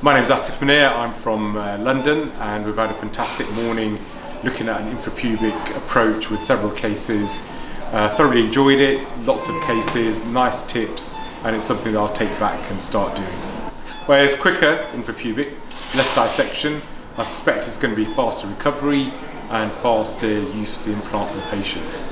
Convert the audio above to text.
My name is Asif Munir, I'm from uh, London and we've had a fantastic morning looking at an infrapubic approach with several cases. Uh, thoroughly enjoyed it, lots of cases, nice tips and it's something that I'll take back and start doing. Whereas quicker infrapubic, less dissection, I suspect it's going to be faster recovery and faster use of the implant for the patients.